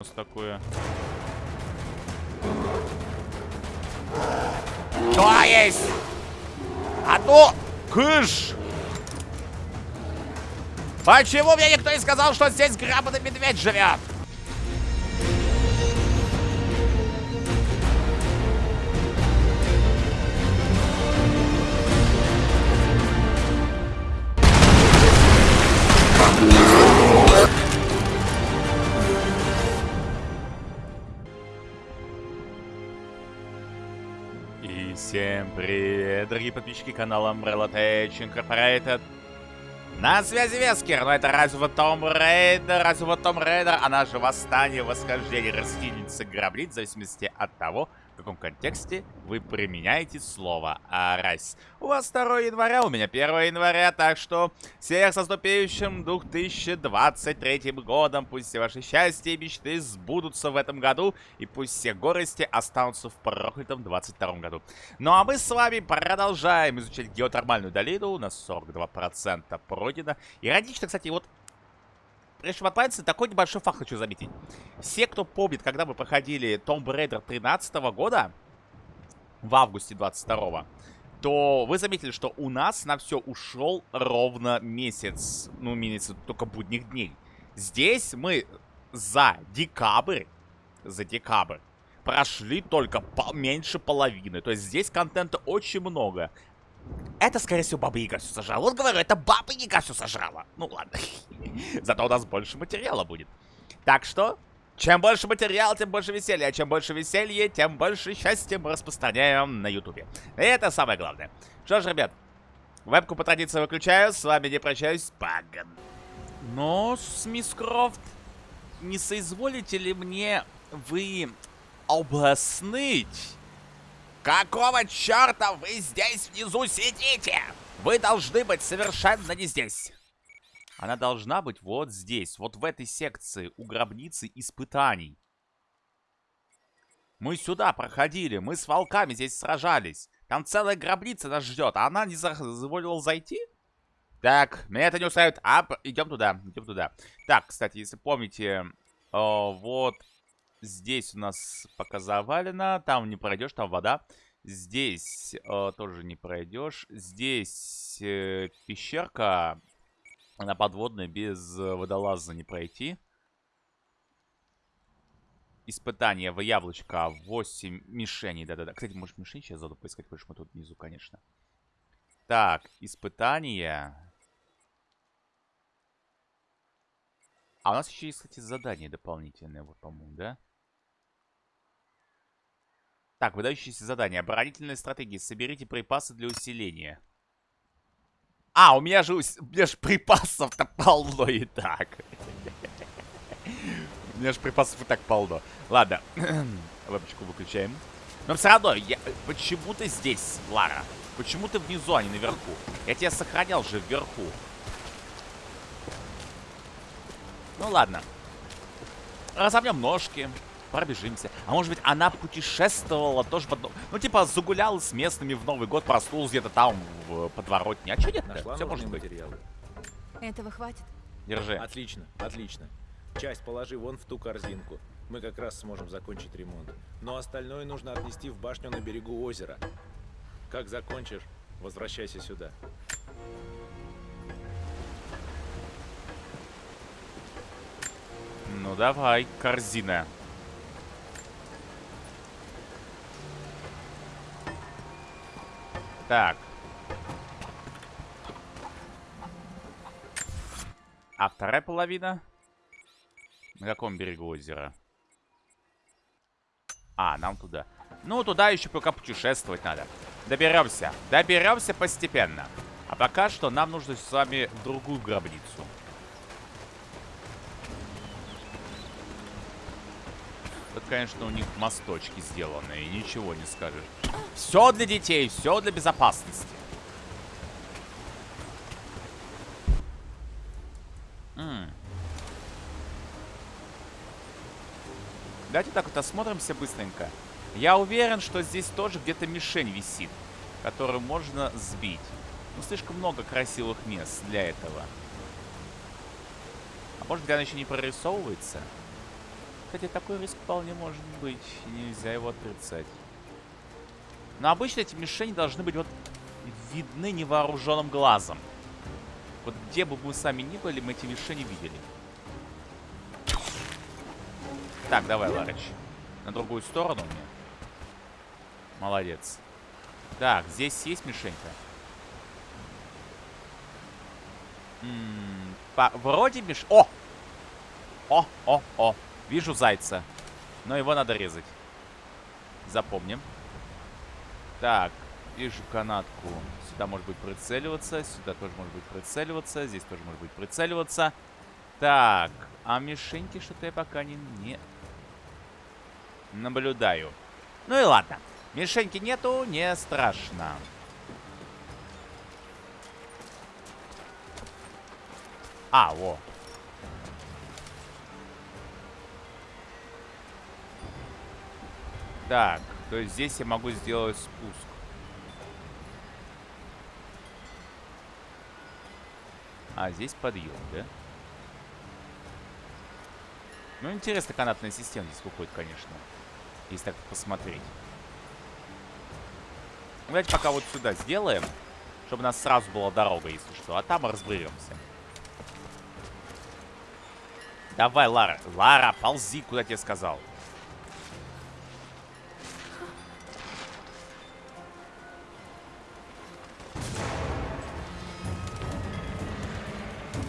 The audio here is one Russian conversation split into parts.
нас такое. То есть! А то... Кыш! Почему мне никто не сказал, что здесь грабаный медведь живет? Привет, дорогие подписчики канала Umbrella Tech Incorporated. На связи Вескер, но это разве Том Рейдер, разве Том Рейдер, она же восстание, восхождение, расхитительница граблит, в зависимости от того, каком контексте вы применяете слово «rise». У вас 2 января, у меня 1 января, так что всех со наступающим 2023 годом. Пусть все ваши счастья и мечты сбудутся в этом году, и пусть все горести останутся в проклятом 22 году. Ну а мы с вами продолжаем изучать геотермальную долину, у нас 42% пройдено. Иронично, кстати, вот Прежде чем отправиться, такой небольшой факт хочу заметить. Все, кто помнит, когда мы проходили Tomb Raider 13 года, в августе 22 то вы заметили, что у нас на все ушел ровно месяц. Ну, имеется только будних дней. Здесь мы за декабрь, за декабрь, прошли только по меньше половины. То есть здесь контента очень много. Это, скорее всего, Баба Яга все сожрала. Вот говорю, это Баба Яга все сожрала. Ну ладно. Зато у нас больше материала будет. Так что, чем больше материала, тем больше веселья. А чем больше веселья, тем больше счастья мы распространяем на Ютубе. Это самое главное. Что ж, ребят, вебку по традиции выключаю. С вами не прощаюсь. Поган. Но, мисс Крофт, не соизволите ли мне вы объяснить, Какого черта вы здесь внизу сидите? Вы должны быть совершенно не здесь. Она должна быть вот здесь, вот в этой секции у гробницы испытаний. Мы сюда проходили, мы с волками здесь сражались. Там целая гробница нас ждет, а она не позволила зайти? Так, меня это не устраивает. А, идем туда, идем туда. Так, кстати, если помните, о, вот здесь у нас пока завалено. Там не пройдешь, там вода. Здесь э, тоже не пройдешь. Здесь э, пещерка. Она подводная, без водолаза не пройти. Испытание в яблочко 8 мишеней. Да-да-да. Кстати, может мишень сейчас заду поискать, потому что мы тут внизу, конечно. Так, испытание. А у нас еще есть, кстати, задание дополнительное, вот, по-моему, да? Так, выдающиеся задания. Оборонительные стратегии. Соберите припасы для усиления. А, у меня же, у меня же припасов-то полно и так. У меня же припасов и так полно. Ладно, вебочку выключаем. Но все равно, я... почему ты здесь, Лара? Почему ты внизу, а не наверху? Я тебя сохранял же вверху. Ну ладно. Разомнем ножки пробежимся. А может быть, она путешествовала тоже под... Ну, типа, загуляла с местными в Новый год, проснулась где-то там, в подворотне. А что нет -то? Все может быть. Материалы. Этого хватит? Держи. Отлично, отлично. Часть положи вон в ту корзинку. Мы как раз сможем закончить ремонт. Но остальное нужно отнести в башню на берегу озера. Как закончишь, возвращайся сюда. Ну давай, корзина. Так. А вторая половина? На каком берегу озера? А, нам туда. Ну, туда еще пока путешествовать надо. Доберемся. Доберемся постепенно. А пока что нам нужно с вами в другую гробницу. Конечно, у них мосточки сделаны, и ничего не скажешь. Все для детей, все для безопасности. М Давайте так вот осмотримся быстренько. Я уверен, что здесь тоже где-то мишень висит, которую можно сбить. Ну, слишком много красивых мест для этого. А может, где она еще не прорисовывается? Кстати, такой риск вполне может быть. Нельзя его отрицать. Но обычно эти мишени должны быть вот видны невооруженным глазом. Вот где бы мы сами ни были, мы эти мишени видели. Так, давай, Ларыч. На другую сторону мне. Молодец. Так, здесь есть мишенька. М -м, по вроде миш... О! О, о, о. Вижу зайца. Но его надо резать. Запомним. Так, вижу канатку. Сюда может быть прицеливаться. Сюда тоже может быть прицеливаться. Здесь тоже может быть прицеливаться. Так, а мишеньки что-то я пока не, не наблюдаю. Ну и ладно. Мишеньки нету, не страшно. А, во. Так, то есть здесь я могу сделать спуск. А, здесь подъем, да? Ну, интересно, канатная система здесь выходит, конечно. Если так посмотреть. Давайте пока вот сюда сделаем. Чтобы у нас сразу была дорога, если что. А там разберемся. Давай, Лара. Лара, ползи, куда тебе сказал.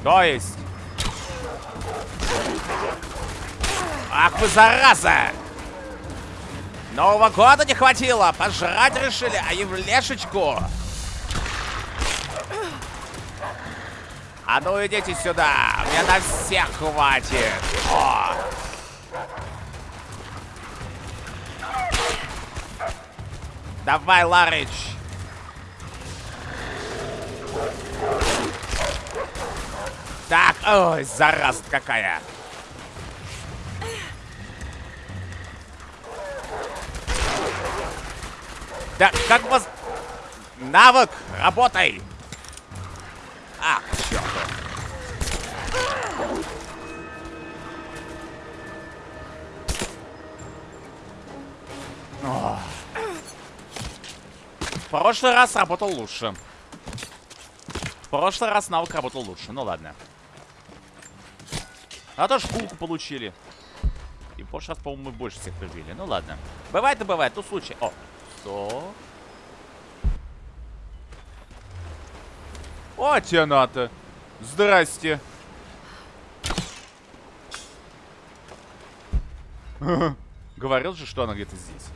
То есть... Ах вы зараза! Нового года не хватило! Пожрать решили, а Евлешечку! А ну идите сюда! Мне на всех хватит! О! Давай, Ларыч! Ой, зараза какая! Да, как вас... Навык, работай! А, черт. В прошлый раз работал лучше. В прошлый раз навык работал лучше. Ну ладно. А то шкурку получили. И прошлый раз, по-моему, мы больше всех прибили. Ну ладно. Бывает и бывает. Тут случай. О, что? О, тебе надо. Здрасте. Говорил же, что она где-то здесь.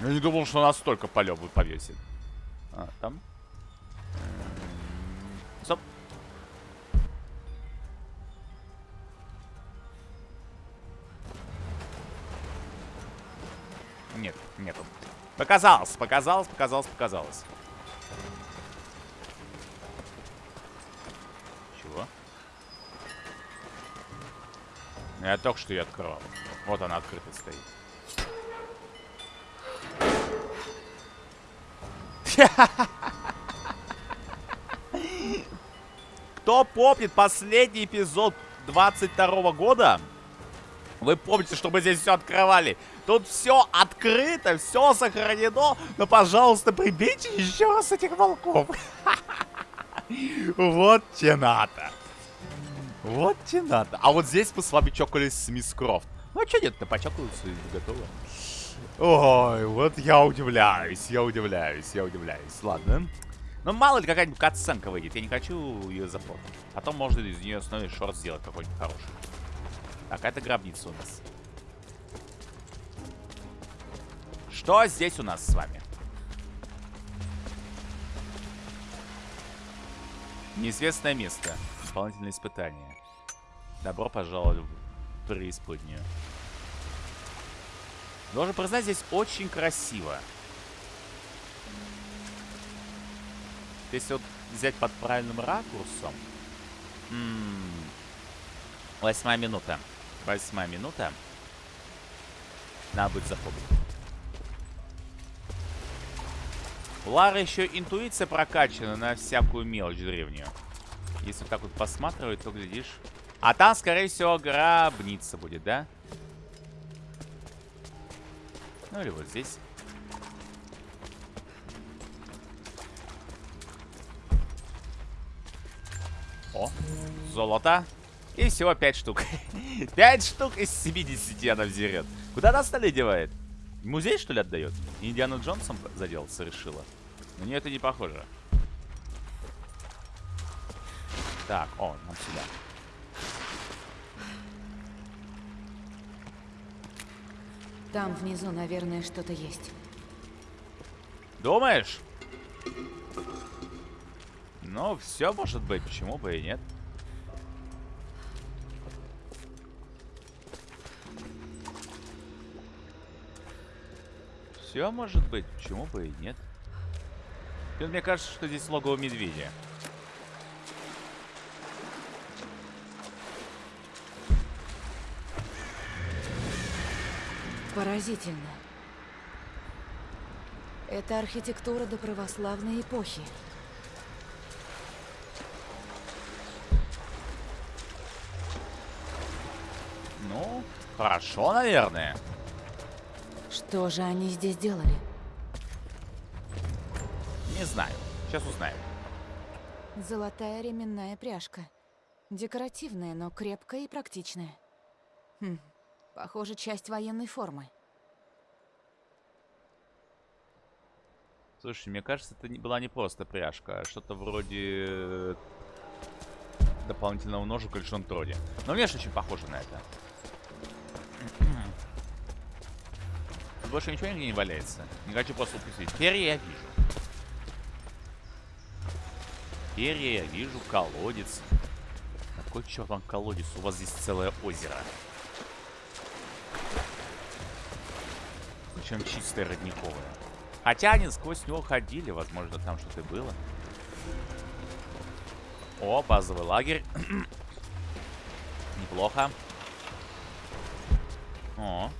Я не думал, что настолько полет повесит. А, там? Показалось, показалось, показалось, показалось. Чего? Я только что ее открывал. Вот она открыта стоит. Кто помнит последний эпизод 22 года? Вы помните, что мы здесь все открывали? Тут все открыто, все сохранено. Но, пожалуйста, прибейте еще раз этих волков. Вот те надо. Вот те надо. А вот здесь мы с вами чокались с мисс Крофт. Ну, а что нет-то, почокаются и готово. Ой, вот я удивляюсь, я удивляюсь, я удивляюсь. Ладно. Ну, мало ли какая-нибудь катсценка выйдет. Я не хочу ее запомнить. Потом можно из нее основной шорт сделать какой-нибудь хороший. Так, это гробница у нас. Что здесь у нас с вами? Неизвестное место. Дополнительное испытание. Добро пожаловать в преисподнюю. Должен признать, здесь очень красиво. Если вот взять под правильным ракурсом... М -м -м. Восьмая минута. Восьмая минута. Надо будет запомнить. У Лары еще интуиция прокачана на всякую мелочь древнюю. Если вот так вот посматривать, то глядишь... А там, скорее всего, гробница будет, да? Ну или вот здесь. О, золото. И всего 5 штук. 5 штук из 70 она взерет. Куда она остальные девает? Музей, что ли, отдает? Индиана Джонсом заделаться решила? Нее это не похоже. Так, о, нам сюда. Там внизу, наверное, что-то есть. Думаешь? Ну, все может быть, почему бы и нет. Все может быть, почему бы и нет. И вот мне кажется, что здесь логово медведя. Поразительно. Это архитектура до православной эпохи. Ну, хорошо, наверное. Что же они здесь делали? Не знаю. Сейчас узнаем. Золотая ременная пряжка. Декоративная, но крепкая и практичная. Хм, похоже, часть военной формы. Слушай, мне кажется, это не, была не просто пряжка, а что-то вроде э, дополнительного ножа в кольчон троде. Но внешне очень похоже на это. Тут больше ничего нигде не валяется. Не хочу просто упустить. Перья я вижу. Перья я вижу, колодец. Какой черт вам колодец? У вас здесь целое озеро. Причем чистое родниковое. Хотя они сквозь него ходили, возможно, там что-то было. О, базовый лагерь. Неплохо. О.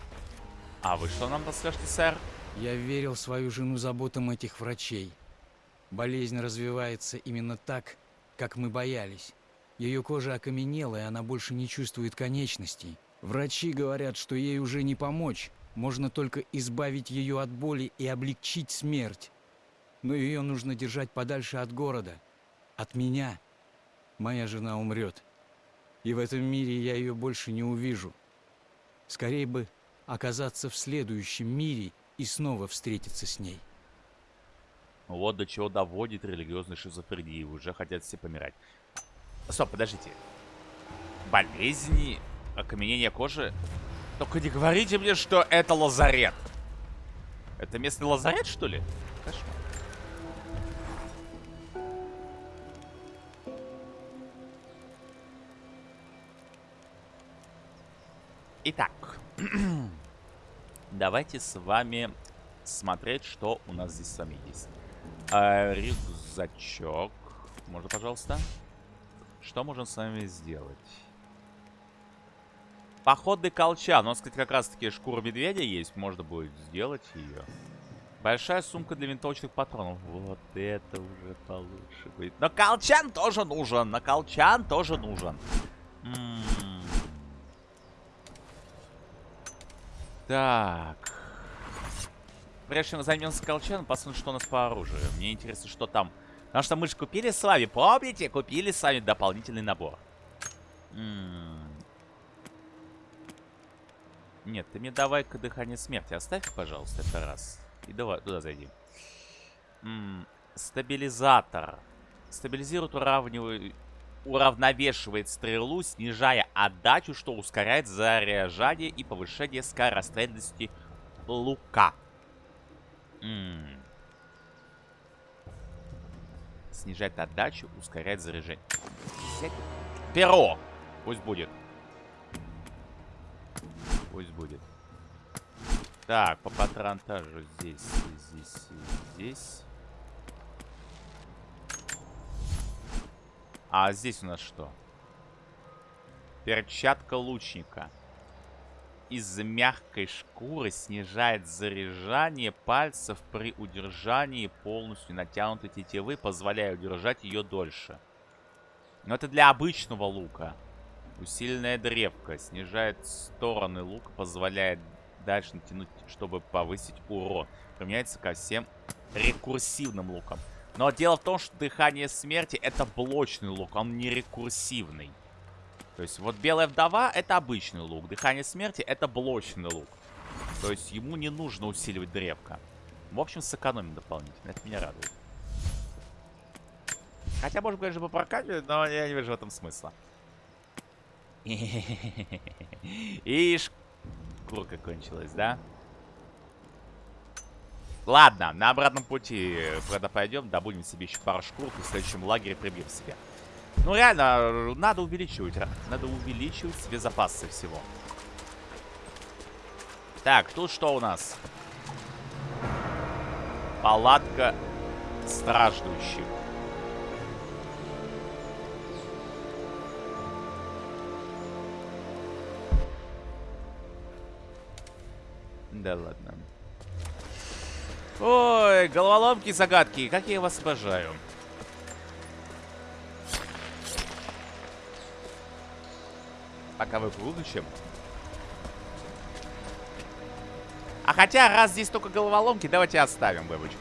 А вы что нам расскажете, сэр? Я верил в свою жену заботам этих врачей. Болезнь развивается именно так, как мы боялись. Ее кожа окаменела, и она больше не чувствует конечностей. Врачи говорят, что ей уже не помочь. Можно только избавить ее от боли и облегчить смерть. Но ее нужно держать подальше от города. От меня. Моя жена умрет. И в этом мире я ее больше не увижу. Скорее бы оказаться в следующем мире и снова встретиться с ней. Вот до чего доводит религиозная шизофрения. Уже хотят все помирать. Стоп, подождите. Болезни, окаменение кожи. Только не говорите мне, что это лазарет. Это местный лазарет, что ли? Кошмар. Итак, давайте с вами смотреть, что у нас здесь с вами есть. А, рюкзачок. Можно, пожалуйста? Что можем с вами сделать? Походный колчан. У нас, кстати, как раз-таки шкура медведя есть. Можно будет сделать ее. Большая сумка для винтовочных патронов. Вот это уже получше будет. Но колчан тоже нужен. На колчан тоже нужен. М -м -м. Так. Прежде чем займемся колчаном, посмотрим, что у нас по оружию. Мне интересно, что там. Потому что мы же купили с вами, помните? Купили с вами дополнительный набор. М -м нет, ты мне давай-ка дыхание смерти оставь, пожалуйста, это раз. И давай туда зайди. М -м, стабилизатор. Стабилизирует, уравнивает, уравновешивает стрелу, снижая отдачу, что ускоряет заряжание и повышение скорострельности лука. М -м. Снижает отдачу, ускоряет заряжение. Перо! Пусть будет. Пусть будет. Так, по патронтажу здесь, здесь, здесь. А здесь у нас что? Перчатка лучника. Из мягкой шкуры снижает заряжание пальцев при удержании полностью натянутой тетивы, позволяя удержать ее дольше. Но это для обычного лука. Усиленная древка снижает стороны лука, позволяет дальше натянуть, чтобы повысить урон. Применяется ко всем рекурсивным лукам. Но дело в том, что дыхание смерти это блочный лук, он не рекурсивный. То есть вот белая вдова это обычный лук, дыхание смерти это блочный лук. То есть ему не нужно усиливать древко. В общем, сэкономим дополнительно, это меня радует. Хотя, может, конечно, прокачивать, но я не вижу в этом смысла. И шкурка кончилась, да? Ладно, на обратном пути, когда пойдем, добудем себе еще пару шкур и в следующем лагере прибьем себе. Ну, реально, надо увеличивать, надо увеличивать себе запасы всего. Так, тут что у нас? Палатка страждущих. Да ладно. Ой, головоломки, загадки. Как я вас обожаю. Пока вы будущем. А хотя, раз здесь только головоломки, давайте оставим вебочку.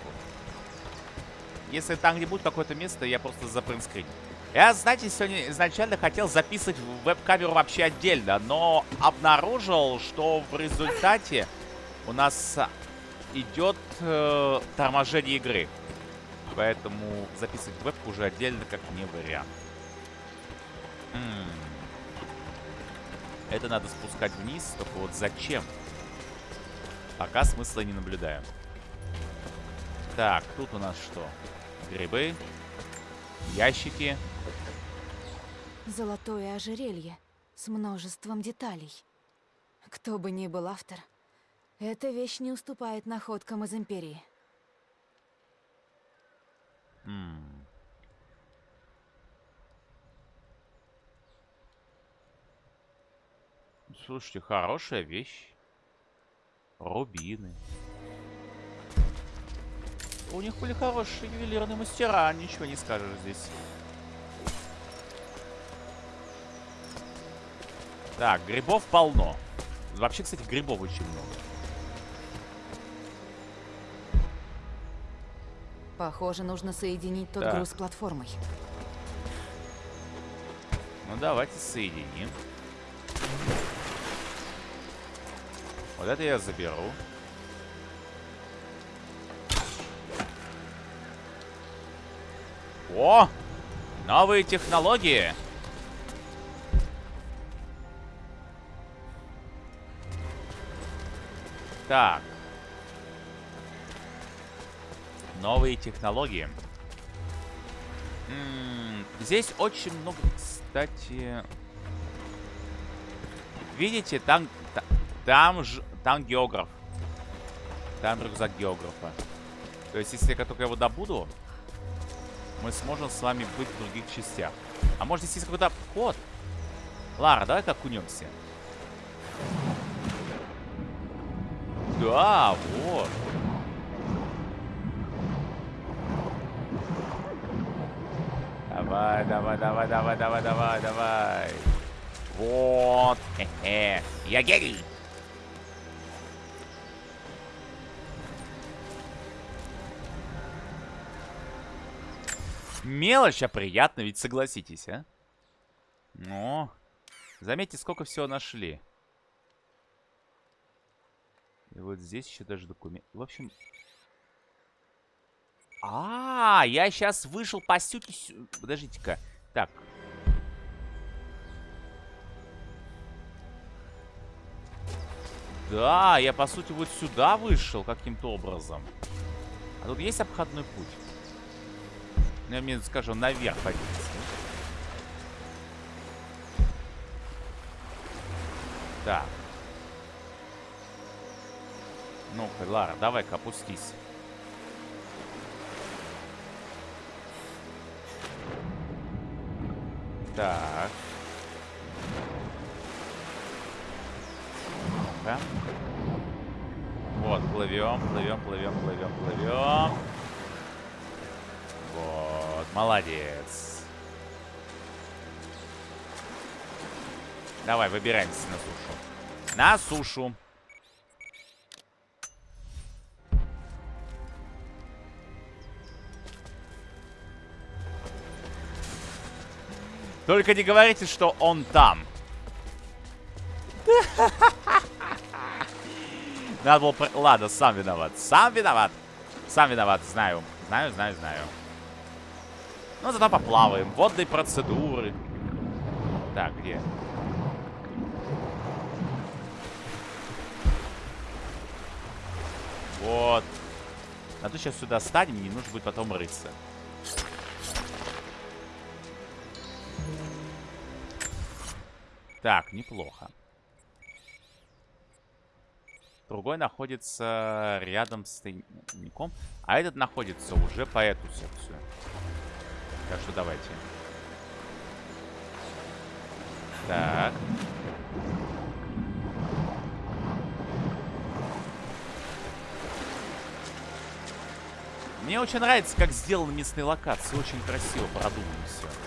Если там где будет какое-то место, я просто запринскриню. Я, знаете, сегодня изначально хотел записывать веб-камеру вообще отдельно, но обнаружил, что в результате у нас идет э, торможение игры. Поэтому записывать вебку уже отдельно как не вариант. М -м -м. Это надо спускать вниз, только вот зачем? Пока смысла не наблюдаю. Так, тут у нас что? Грибы. Ящики. Золотое ожерелье с множеством деталей. Кто бы ни был автор, эта вещь не уступает находкам из Империи. М Слушайте, хорошая вещь. Рубины. У них были хорошие ювелирные мастера, ничего не скажешь здесь. Так, грибов полно. Вообще, кстати, грибов очень много. Похоже, нужно соединить тот Так. груз с платформой. Ну, давайте соединим. Вот это я заберу. О! Новые технологии! Так. Новые технологии. Здесь очень много, кстати... Видите, там, та- там, ж, там географ. Там рюкзак географа. То есть, если я только его добуду, мы сможем с вами быть в других частях. А может, здесь есть какой-то вход? Лара, давай-ка окунемся. Да, вот. Давай, давай, давай, давай, давай, давай, давай. Вот. Хе-хе. Я гений. Мелочь, а приятно, ведь согласитесь, а? Ну, заметьте, сколько всего нашли. И вот здесь еще даже документ. В общем... А, я сейчас вышел по сути... сю- Подождите-ка. Так. Да, я по сути вот сюда вышел каким-то образом. А тут есть обходной путь? Ну, я мне скажу, наверх подняться. Так. Ну-ка, Лара, давай-ка опустись. Так. Ну-ка. Вот, плывем, плывем, плывем, плывем, плывем. Вот, молодец. Давай, выбираемся на сушу. На сушу. Только не говорите, что он там. Надо было... про- Ладно, сам виноват. Сам виноват. Сам виноват, знаю. Знаю, знаю, знаю. Ну, зато поплаваем. Водные процедуры. Так, где? Вот. Надо сейчас сюда станем, не нужно будет потом рыться. Так, неплохо. Другой находится рядом с тайником. А этот находится уже по эту секцию. Так что давайте. Так. Мне очень нравится, как сделаны местные локации. Очень красиво продумано все.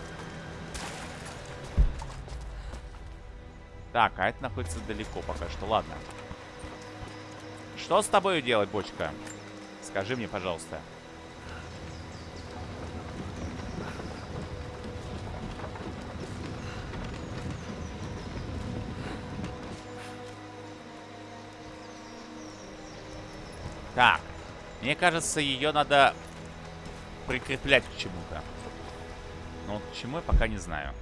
Так, а это находится далеко пока что. Ладно. Что с тобой делать, бочка? Скажи мне, пожалуйста. Так. Мне кажется, ее надо прикреплять к чему-то. Но вот к чему я пока не знаю.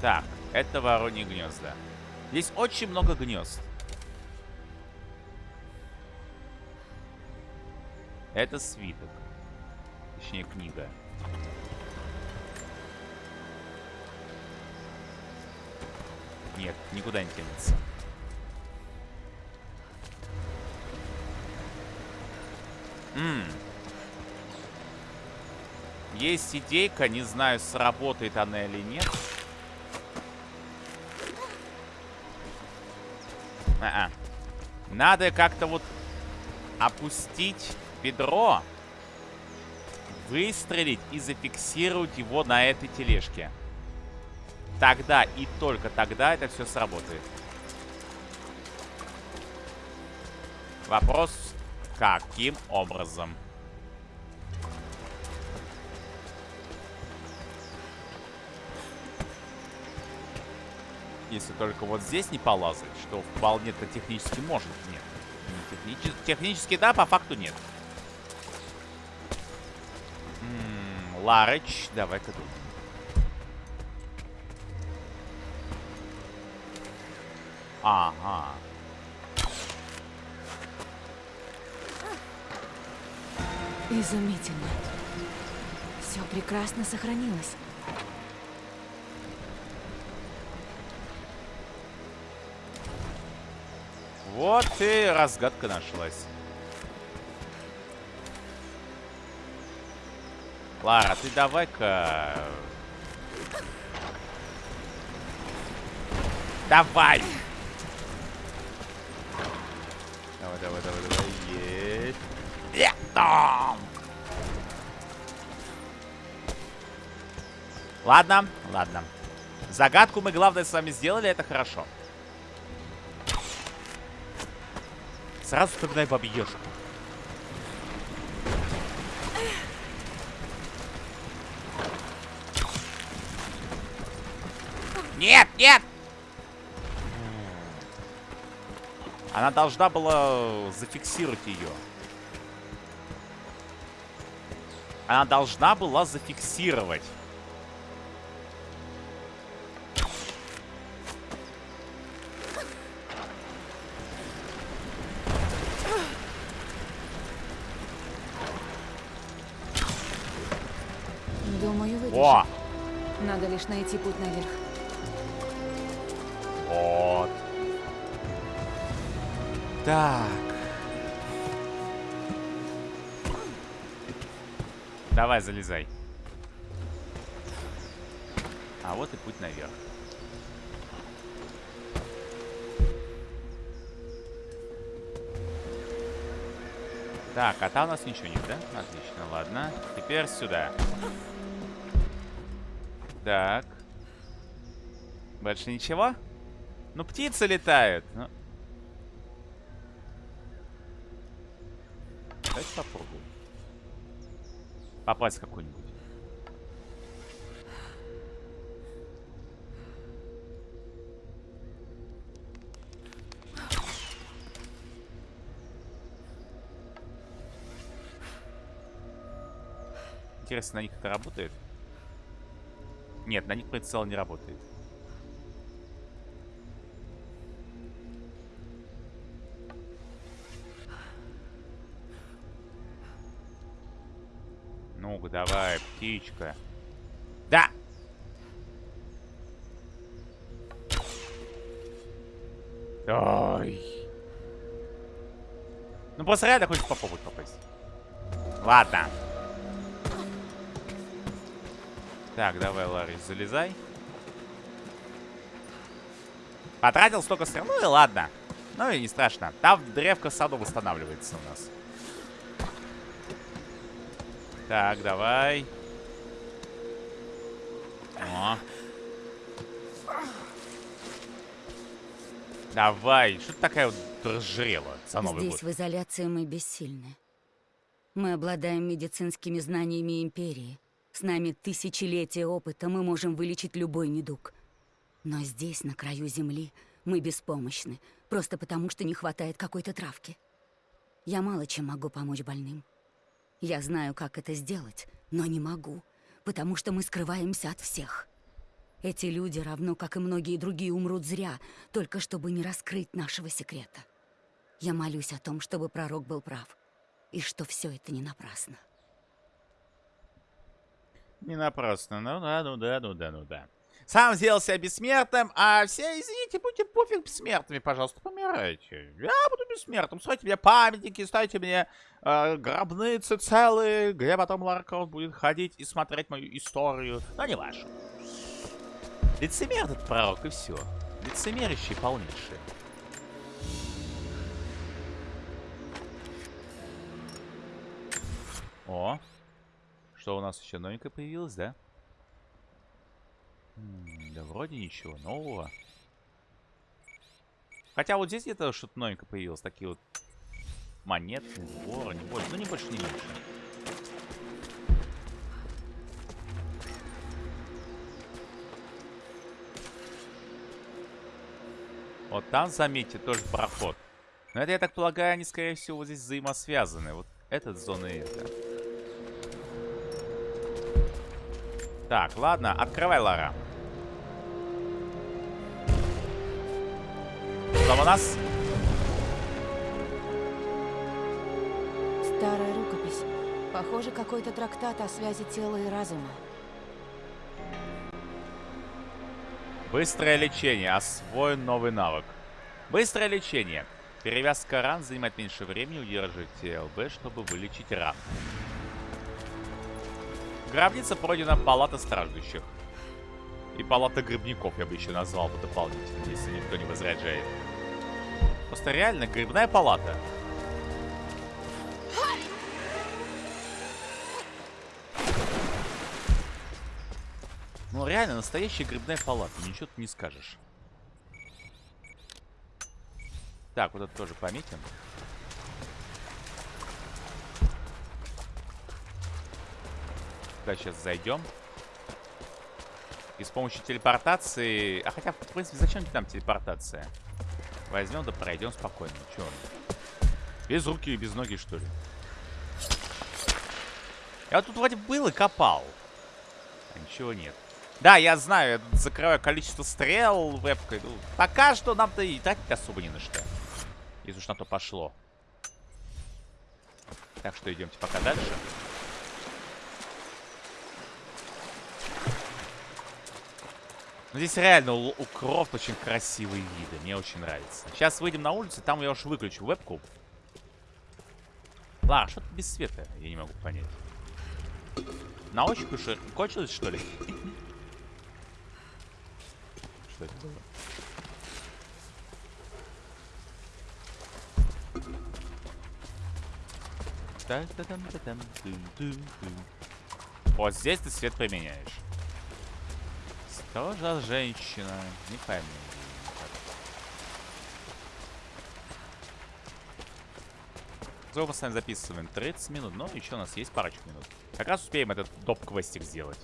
Так, это вороньи гнезда. Здесь очень много гнезд. Это свиток. Точнее, книга. Нет, никуда не тянется. М. Есть идейка, не знаю, сработает она или нет. Надо как-то вот опустить ведро, выстрелить и зафиксировать его на этой тележке. Тогда и только тогда это все сработает. Вопрос, каким образом? Если только вот здесь не полазать, что вполне-то технически может. Нет. Не техничес- Технически да, по факту нет. М, Ларыч, давай-ка тут. Ага. Изумительно. Все прекрасно сохранилось. Вот и разгадка нашлась. Лара, ты давай-ка... Давай! Давай, давай, давай, давай. Есть. Там! Ладно, ладно. Загадку мы, главное, с вами сделали, это хорошо. Сразу вспоминай бабьёшку. Нет, нет! Она должна была зафиксировать ее. Она должна была зафиксировать. Лишь найти путь наверх. Вот. Так. Давай, залезай. А вот и путь наверх. Так, а там у нас ничего нет, да? Отлично, ладно. Теперь сюда. Так. Больше ничего? Ну, птицы летают. Ну. Давайте попробуем. Попасть какой-нибудь. Интересно, на них это работает? Нет, на них прицел не работает. Ну-ка, давай, птичка. Да! Ой. Ну просто реально хочешь попробовать попасть. Ладно. Так, давай, Ларри, залезай. Потратил столько стрел. Ну и ладно. Ну и не страшно. Там древко саду восстанавливается у нас. Так, давай. О. Давай. Что ты такая вот разжирела за Новый Здесь год? в изоляции мы бессильны. Мы обладаем медицинскими знаниями Империи. С нами тысячелетия опыта, мы можем вылечить любой недуг. Но здесь, на краю Земли, мы беспомощны, просто потому что не хватает какой-то травки. Я мало чем могу помочь больным. Я знаю, как это сделать, но не могу, потому что мы скрываемся от всех. Эти люди, равно как и многие другие, умрут зря, только чтобы не раскрыть нашего секрета. Я молюсь о том, чтобы пророк был прав, и что все это не напрасно. Не напрасно. Ну да, ну да, ну да, ну да. Сам сделал себя бессмертным, а все, извините, будьте пофиг бессмертными, пожалуйста, помирайте. Я буду бессмертным. Ставьте мне памятники, ставьте мне э, гробницы целые, где потом Лара будет ходить и смотреть мою историю. Но не вашу. Лицемер этот пророк, и все. Лицемерящий полнейший. О, что у нас еще новенькое появилось, да? Да вроде ничего нового. Хотя вот здесь где-то что-то новенькое появилось. Такие вот монеты, воры, не больше. Ну, не больше, не меньше. Вот там, заметьте, тоже проход. Но это, я так полагаю, они, скорее всего, вот здесь взаимосвязаны. Вот этот зона и это. Так, ладно, открывай, Лара. Там у нас? Старая рукопись. Похоже, какой-то трактат о связи тела и разума. Быстрое лечение. Освоен новый навык. Быстрое лечение. Перевязка ран занимает меньше времени. Удержите ЛБ, чтобы вылечить ран. Гробница пройдена палата страждущих. И палата грибников я бы еще назвал бы дополнительно, если никто не возражает. Просто реально грибная палата. Ну реально, настоящая грибная палата, ничего ты не скажешь. Так, вот это тоже пометим. Туда сейчас зайдем. И с помощью телепортации... А хотя, в принципе, зачем нам телепортация? Возьмем да пройдем спокойно. Че он? Без руки и без ноги, что ли? Я вот тут вроде был и копал. А ничего нет. Да, я знаю, я закрываю количество стрел вебкой. Ну, пока что нам-то и тратить особо не на что. Если уж на то пошло. Так что идемте пока дальше. Ну, здесь реально у, у Крофт очень красивые виды. Мне очень нравится. Сейчас выйдем на улицу, там я уж выключу вебку. Ла, что-то без света, я не могу понять. На ощупь уже кончилось, что ли? Что это было? Вот здесь ты свет применяешь. Что за женщина? Не пойму. Сколько мы с вами записываем? 30 минут. Ну, еще у нас есть парочку минут. Как раз успеем этот топ-квестик сделать.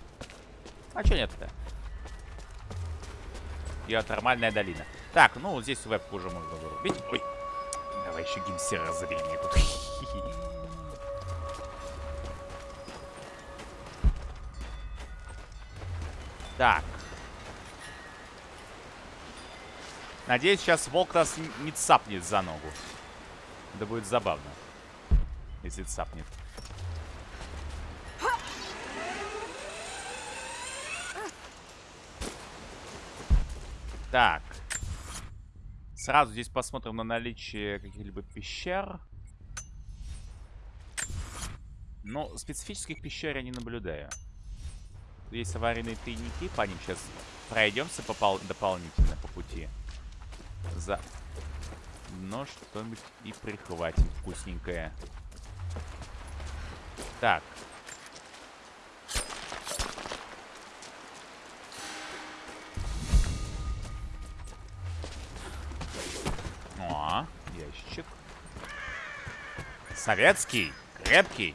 А что нет-то? Геотермальная долина. Так, ну, здесь веб уже можно вырубить. Ой. Давай еще геймсера забери мне тут. Так. Надеюсь, сейчас волк нас не цапнет за ногу. Это будет забавно. Если цапнет. Так. Сразу здесь посмотрим на наличие каких-либо пещер. Но специфических пещер я не наблюдаю. Есть аварийные тайники, по ним сейчас пройдемся дополнительно по пути. За... Но что-нибудь и прихватим вкусненькое. Так. О, ящичек. Советский, крепкий.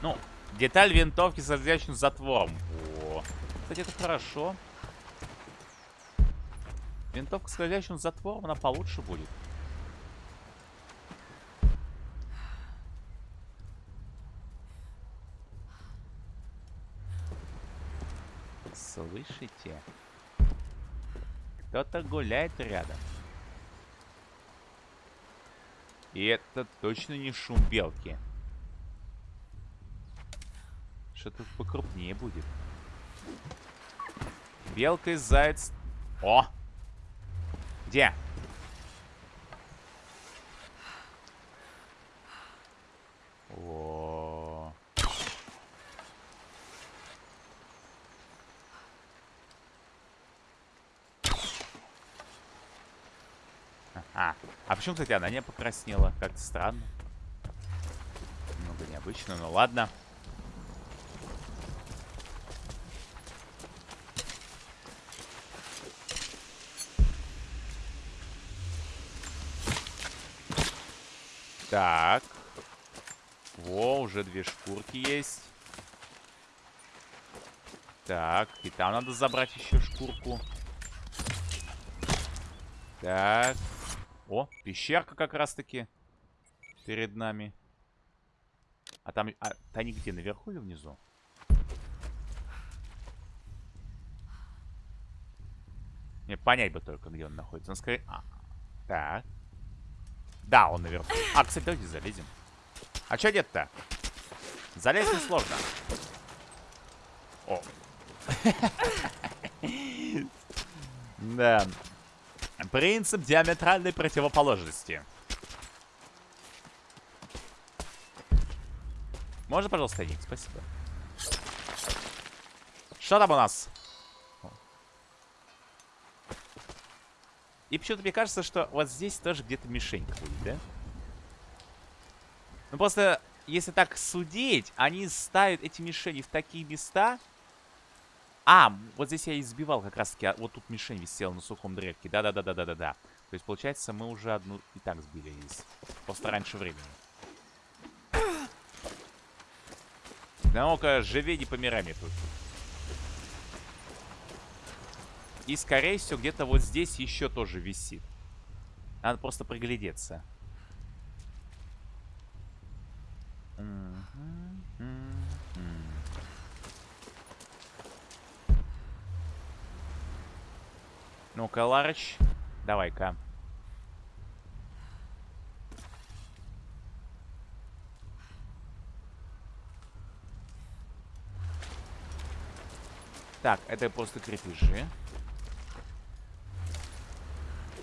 Ну, деталь винтовки с различным затвором. Кстати, это хорошо. Винтовка с скользящим затвором, она получше будет. Слышите? Кто-то гуляет рядом. И это точно не шум белки. Что-то покрупнее будет. Белка и заяц. О! Где? О. А, а почему, кстати, она не покраснела? Как-то странно. Немного необычно, но ладно. Так. Во, уже две шкурки есть. Так, и там надо забрать еще шкурку. Так. О, пещерка как раз-таки перед нами. А там... А, они где, наверху или внизу? Мне понять бы только, где он находится. Он скорее... А, так. Да, он наверху. А, кстати, давайте залезем. А что нет-то? Залезть несложно. О. Да. Принцип диаметральной противоположности. Можно, пожалуйста, Ник? Спасибо. Что там у нас? И почему-то мне кажется, что вот здесь тоже где-то мишенька будет, да? Ну просто, если так судить, они ставят эти мишени в такие места... А, вот здесь я избивал как раз-таки, а вот тут мишень висела на сухом древке. Да-да-да-да-да-да-да. То есть, получается, мы уже одну и так сбили здесь. Просто раньше времени. Да ну-ка, живи, не помирай мне тут. И, скорее всего, где-то вот здесь еще тоже висит. Надо просто приглядеться. Ну-ка, Ларыч, давай-ка. Так, это просто крепежи.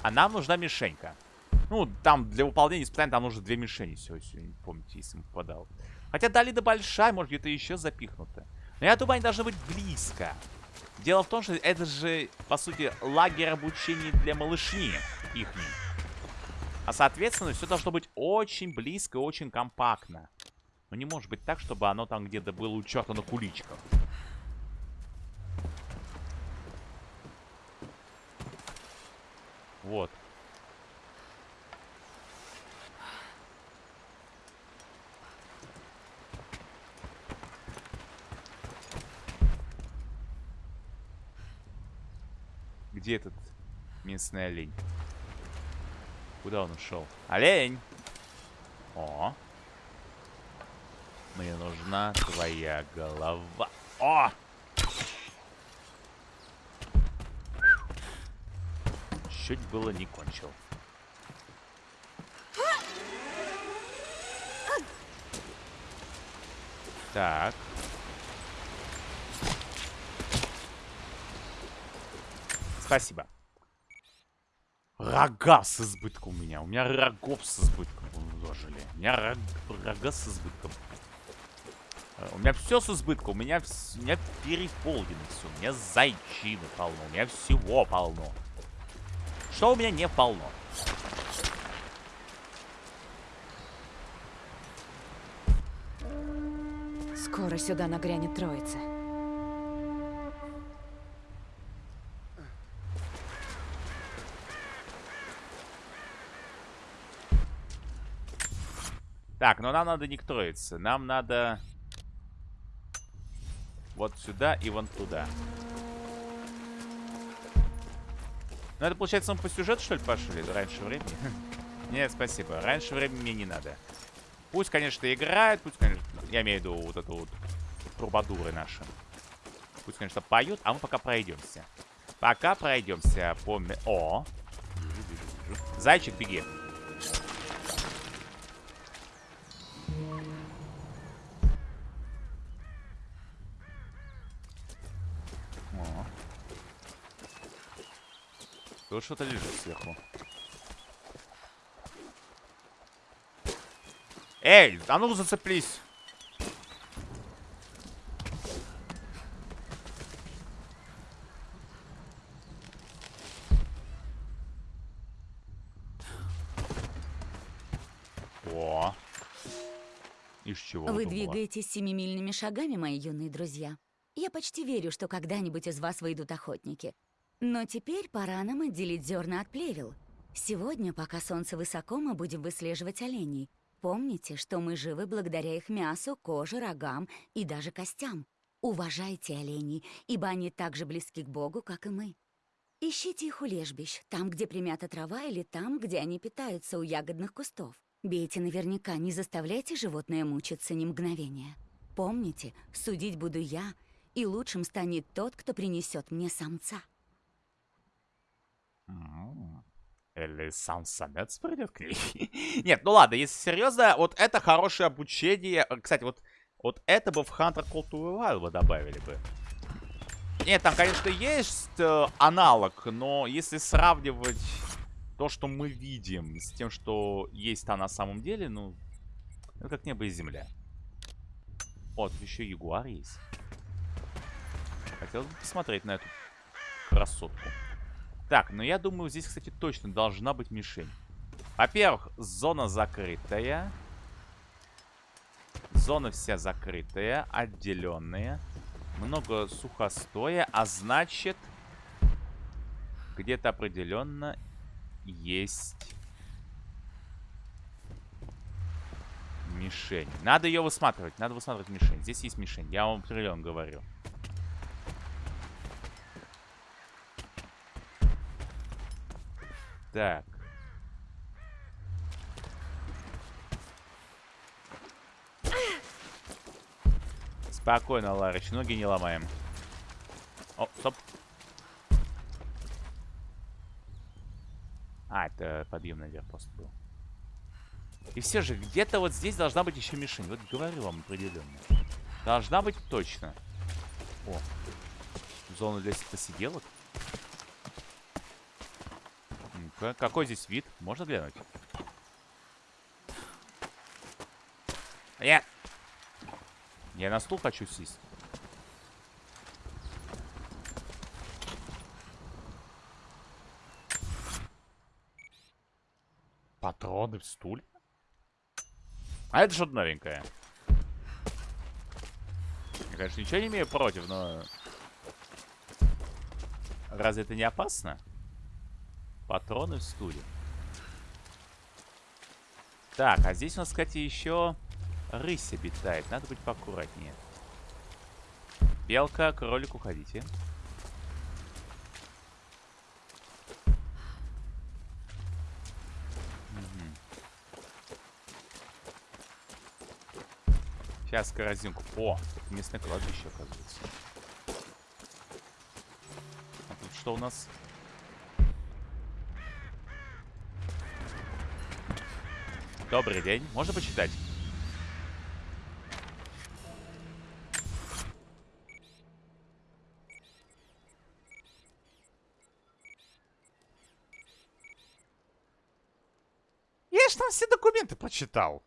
А нам нужна мишенька. Ну, там для выполнения испытаний там нужно две мишени всего, если не помните, если он попадал. Хотя долина большая, может где-то еще запихнута. Но я думаю, они должны быть близко. Дело в том, что это же, по сути, лагерь обучения для малышни ихней. А, соответственно, все должно быть очень близко очень компактно. Но не может быть так, чтобы оно там где-то было у черта на куличках. Вот. Где этот местный олень? Куда он ушел? Олень! О! Мне нужна твоя голова. О! Чуть было не кончил. Так. Спасибо. Рога с избытком у меня. У меня рогов с избытком уложили. У меня рог, рога с избытком. Э, у меня все с избытком. У меня, у меня переполнено все. У меня зайчины полно. У меня всего полно. Что у меня не полно? Скоро сюда нагрянет троица. Так, но нам надо не к троице. Нам надо вот сюда и вон туда. Ну, это, получается, мы по сюжету, что ли, пошли? Раньше времени? Нет, спасибо. Раньше времени мне не надо. Пусть, конечно, играют, пусть, конечно... Я имею в виду вот эту вот трубадуры наши. Пусть, конечно, поют, а мы пока пройдемся. Пока пройдемся по... О! Зайчик, беги. Тут что-то лежит сверху. Эй, а ну зацеплись. О. Из чего Вы двигаетесь семимильными шагами, мои юные друзья. Я почти верю, что когда-нибудь из вас выйдут охотники. Но теперь пора нам отделить зерна от плевел. Сегодня, пока солнце высоко, мы будем выслеживать оленей. Помните, что мы живы благодаря их мясу, коже, рогам и даже костям. Уважайте оленей, ибо они так же близки к Богу, как и мы. Ищите их у лежбищ, там, где примята трава, или там, где они питаются у ягодных кустов. Бейте наверняка, не заставляйте животное мучиться ни мгновения. Помните, судить буду я, и лучшим станет тот, кто принесет мне самца. М, Или сам самец придет к ней? Нет, ну ладно, если серьезно, вот это хорошее обучение. Э, Кстати, вот, вот это бы в Hunter Call to Wild бы добавили бы. Нет, там, конечно, есть э, аналог, но если сравнивать то, что мы видим, с тем, что есть там на самом деле, ну, это как небо и земля. Тут еще ягуар есть. Хотел бы посмотреть на эту красотку. Так, ну я думаю, здесь, кстати, точно должна быть мишень. Во-первых, зона закрытая. Зона вся закрытая, отделенная. Много сухостоя, а значит, где-то определенно есть мишень. Надо ее высматривать, надо высматривать мишень. Здесь есть мишень, я вам определенно говорю. Так. Спокойно, Ларыч, ноги не ломаем. О, стоп. А, это подъем наверх просто был. И все же, где-то вот здесь должна быть еще мишень. Вот говорю вам определенно. Должна быть точно. О, зона для посиделок. Ну-ка, какой здесь вид? Можно глянуть? Я... Я на стул хочу сесть. Патроны в стуле? А это что-то новенькое. Я, конечно, ничего не имею против, но... Разве это не опасно? Патроны в стуле. Так, а здесь у нас, кстати, еще рысь обитает. Надо быть поаккуратнее. Белка, кролик, уходите. Сейчас корзинку. О, местное кладбище, оказывается. А тут что у нас? Добрый день. Можно почитать? Я ж там все документы прочитал.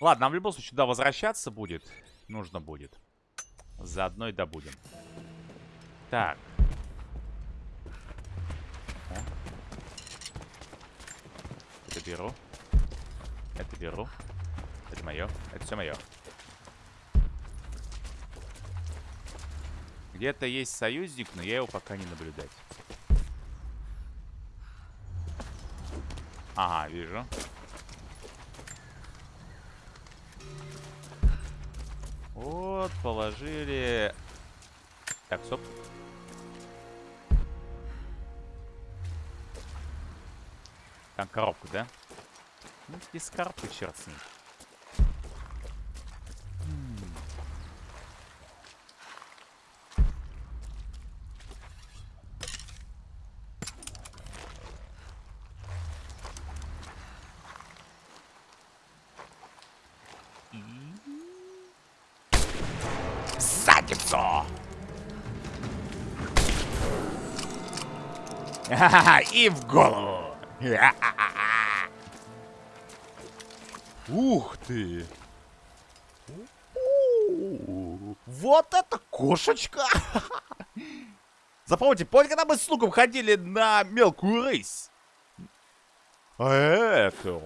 Ладно, нам в любом случае туда возвращаться будет. Нужно будет. Заодно и добудем. Так. Это беру. Это беру. Это мое. Это все мое. Где-то есть союзник, но я его пока не наблюдать. Ага, вижу. Вот, положили... Так, стоп. Там коробку, да? Ну, без коробки черт с ней. М. В задницу! И в голову! Ух ты! Вот это кошечка! Запомните, помните, когда мы с луком ходили на мелкую рысь? Это...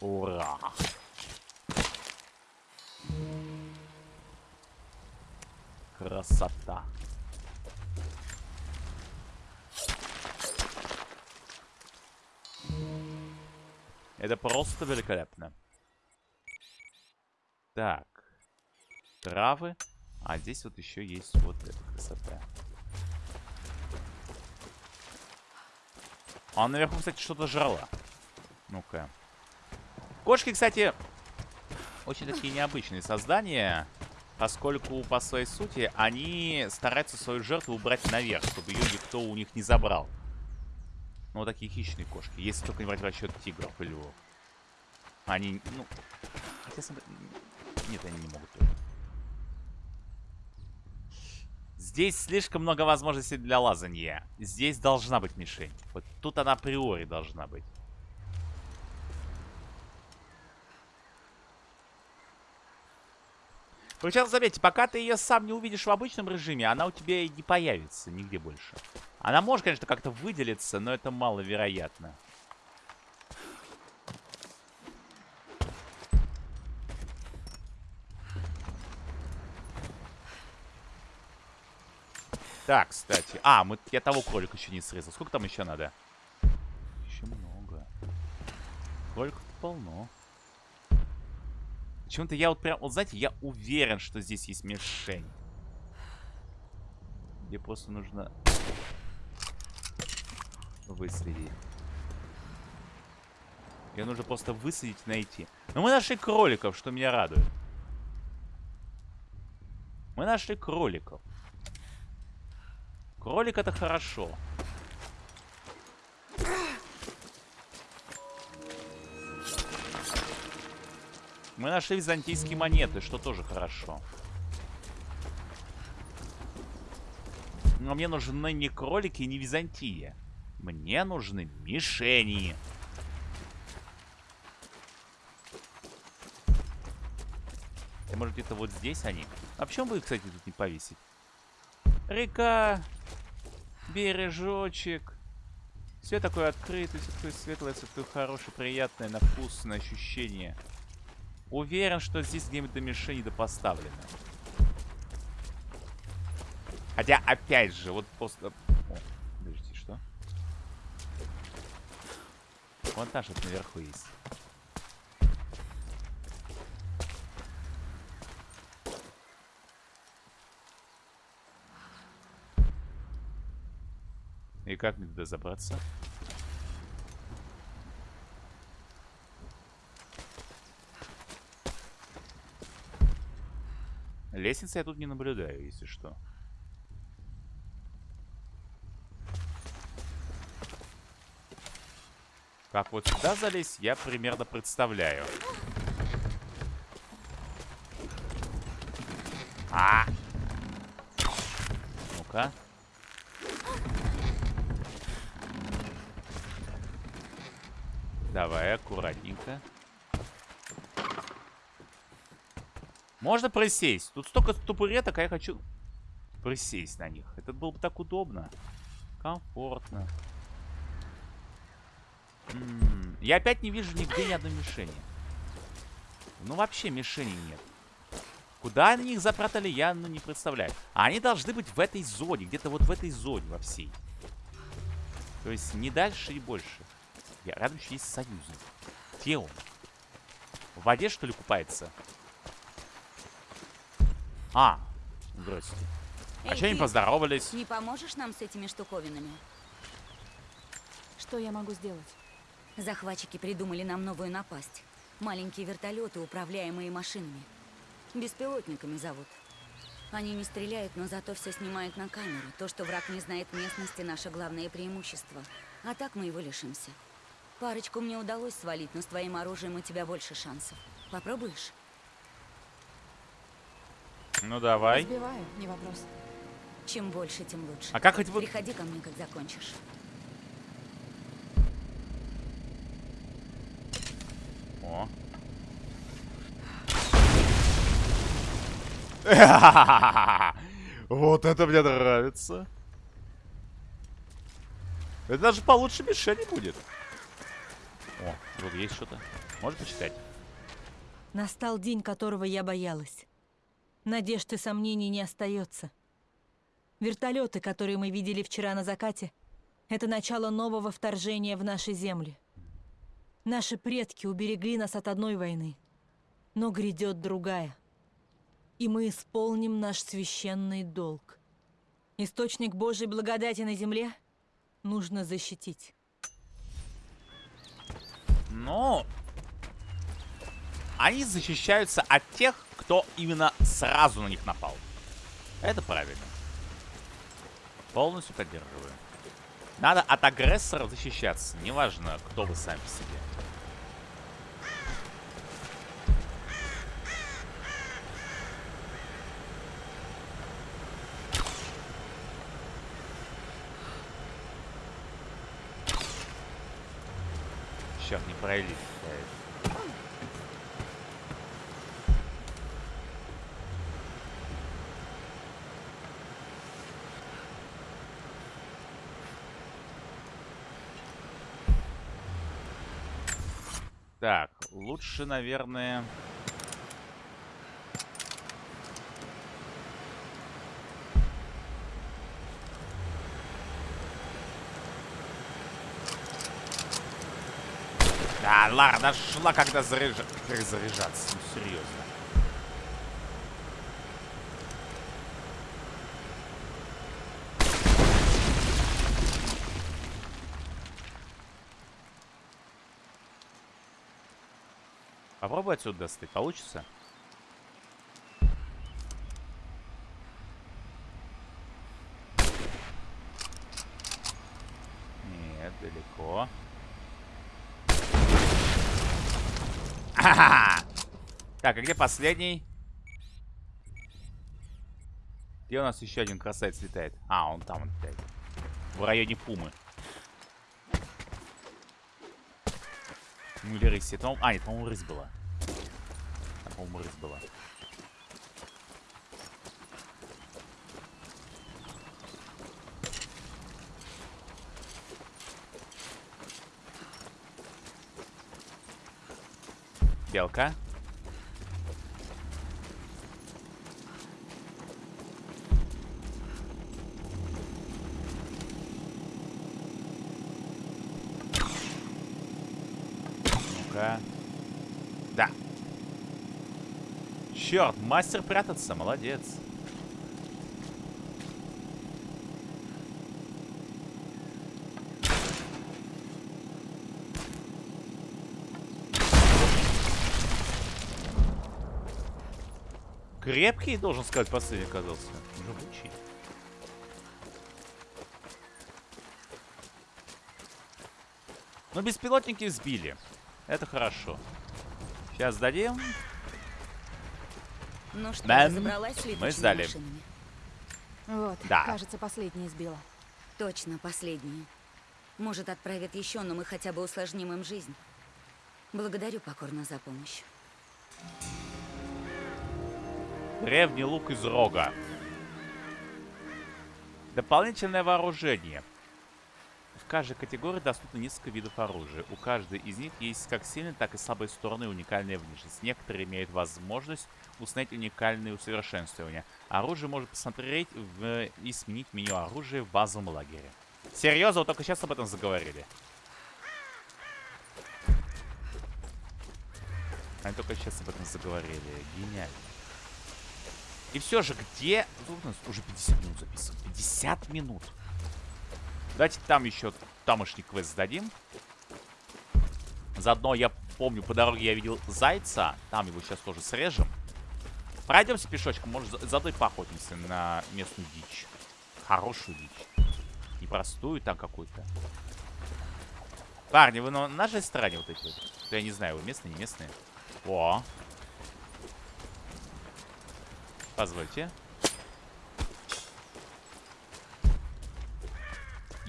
Ура! Красота. Это просто великолепно. Так. Травы. А здесь вот еще есть вот эта красота. А наверху, кстати, что-то жрала. Ну-ка. Кошки, кстати, очень такие необычные создания. Поскольку по своей сути они стараются свою жертву убрать наверх, чтобы ее никто у них не забрал. Ну, вот такие хищные кошки. Если только не брать в расчет тигров и львов. Они, ну... Хотя... сам- Нет, они не могут. Здесь слишком много возможностей для лазанья. Здесь должна быть мишень. Вот тут она априори должна быть. Причем, заметьте, пока ты ее сам не увидишь в обычном режиме, она у тебя и не появится нигде больше. Она может, конечно, как-то выделиться, но это маловероятно. Так, кстати. А, мы, я того кролика еще не срезал. Сколько там еще надо? Еще много. Кроликов полно. Почему-то я вот прям... Вот знаете, я уверен, что здесь есть мишень. Где просто нужно... Выследить. Ее нужно просто высадить и найти. Но мы нашли кроликов, что меня радует. Мы нашли кроликов. Кролик это хорошо. Мы нашли византийские монеты, что тоже хорошо. Но мне нужны не кролики и не Византия. Мне нужны мишени. И может где-то вот здесь они? А почему бы их, кстати, тут не повесить? Река, бережочек. Все такое открытое, все такое светлое, все такое хорошее, приятное, на вкус, на ощущение. Уверен, что здесь где-нибудь мишени да поставлено. Хотя, опять же, вот просто... О, подождите, что? Вон там что-то наверху есть. И как мне туда забраться? Лестницы я тут не наблюдаю, если что. Как вот сюда залезть, я примерно представляю. А! Ну-ка. Давай, аккуратненько. Можно присесть. Тут столько табуреток, а я хочу присесть на них. Это было бы так удобно. Комфортно. М -м я опять не вижу нигде ни одной мишени. Ну, вообще мишени нет. Куда они их запрятали, я ну, не представляю. А они должны быть в этой зоне. Где-то вот в этой зоне во всей. То есть не дальше и больше. Я рядом еще есть союзник. Где он? В воде, что ли, купается? А, здравствуйте. А Эй, они ты поздоровались? Не поможешь нам с этими штуковинами? Что я могу сделать? Захватчики придумали нам новую напасть. Маленькие вертолеты, управляемые машинами. Беспилотниками зовут. Они не стреляют, но зато все снимают на камеру. То, что враг не знает местности, наше главное преимущество. А так мы его лишимся. Парочку мне удалось свалить, но с твоим оружием у тебя больше шансов. Попробуешь? Ну, давай. Сбиваю, не вопрос. Чем больше, тем лучше. А как хоть вот... Приходи ко мне, как закончишь. О. Вот это мне нравится. Это даже получше мишени будет. О, тут есть что-то. Можешь почитать? Настал день, которого я боялась. Надежд и сомнений не остается. Вертолеты, которые мы видели вчера на закате, это начало нового вторжения в наши земли. Наши предки уберегли нас от одной войны, но грядет другая. И мы исполним наш священный долг. Источник Божьей благодати на земле нужно защитить. Но они защищаются от тех, кто именно сразу на них напал. Это правильно. Полностью поддерживаю. Надо от агрессоров защищаться. Неважно, кто вы сами себе. Черт, не пролить. Так, лучше, наверное... Да, Лара нашла, когда заряжа... заряжаться. Ну, серьезно. Попробуй отсюда достать. Получится? Нет, далеко. Ха-ха-ха! Так, а где последний? Где у нас еще один красавец летает? А, он там он летает. В районе Пумы. Ну или рысь. Это, а, нет, по-моему, рысь была. Там, по-моему, рысь была. Белка. Ну-ка. Да. Черт, мастер прятаться, молодец. Крепкий, должен сказать, последний оказался. Живучий. Но беспилотники сбили. Это хорошо. Сейчас дадим. Ну что, летучими мы сдали. машинами? Вот, Да. кажется, последняя сбила. Точно, последние. Может, отправят еще, но мы хотя бы усложним им жизнь. Благодарю покорно за помощь. Древний лук из рога. Дополнительное вооружение. Каждой категории доступно несколько видов оружия. У каждой из них есть как сильные, так и слабые стороны и уникальная внешность. Некоторые имеют возможность установить уникальные усовершенствования. Оружие можно посмотреть в... и сменить меню оружия в базовом лагере. Серьезно, вот только сейчас об этом заговорили. Они только сейчас об этом заговорили. Гениально. И все же, где... Уже 50 минут записано. 50 минут. Давайте там еще тамошний квест сдадим. Заодно я помню, по дороге я видел зайца. Там его сейчас тоже срежем. Пройдемся пешочком. Может, за- заодно и поохотимся на местную дичь. Хорошую дичь. Не простую там какую-то. Парни, вы на нашей стороне вот эти вот? Я не знаю, вы местные, не местные. О. Позвольте.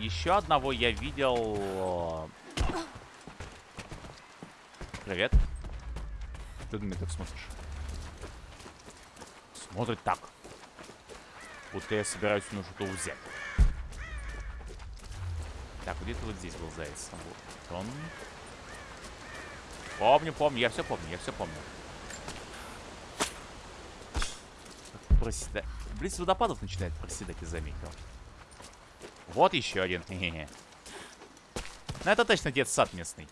Еще одного я видел... Привет. Ты на меня так смотришь? Смотрит так. Будто я собираюсь ну что-то взять. Так, где-то вот здесь был заяц. Вот он. Помню, помню, я все помню, я все помню. Проседать. Близ водопадов начинает проседать, я заметил. Вот еще один. Ну, это точно детсад местный.